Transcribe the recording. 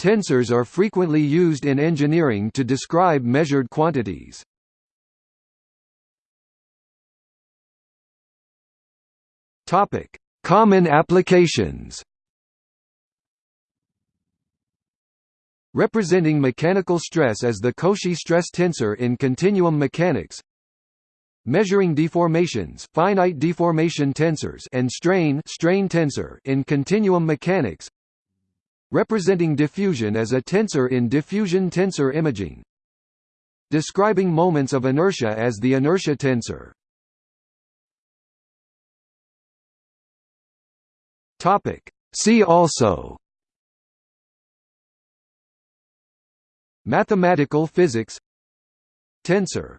Tensors are frequently used in engineering to describe measured quantities. Topic: Common applications. Representing mechanical stress as the Cauchy stress tensor in continuum mechanics. Measuring deformations, finite deformation tensors and strain strain tensor in continuum mechanics. Representing diffusion as a tensor in diffusion tensor imaging. Describing moments of inertia as the inertia tensor. Topic. See also Mathematical physics Tensor